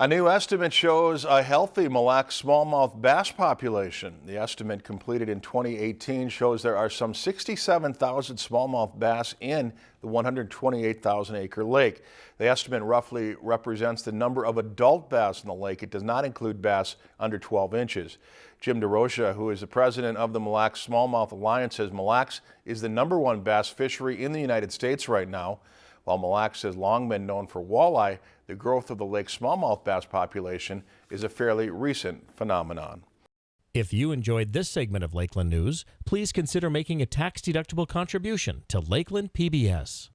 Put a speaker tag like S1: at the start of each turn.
S1: A new estimate shows a healthy Mille Lacs smallmouth bass population. The estimate completed in 2018 shows there are some 67,000 smallmouth bass in the 128,000 acre lake. The estimate roughly represents the number of adult bass in the lake. It does not include bass under 12 inches. Jim DeRocha, who is the president of the Mille Lacs Smallmouth Alliance, says Mille Lacs is the number one bass fishery in the United States right now. While Mille Lacs has long been known for walleye, the growth of the lake smallmouth bass population is a fairly recent phenomenon.
S2: If you enjoyed this segment of Lakeland News, please consider making a tax-deductible contribution to Lakeland PBS.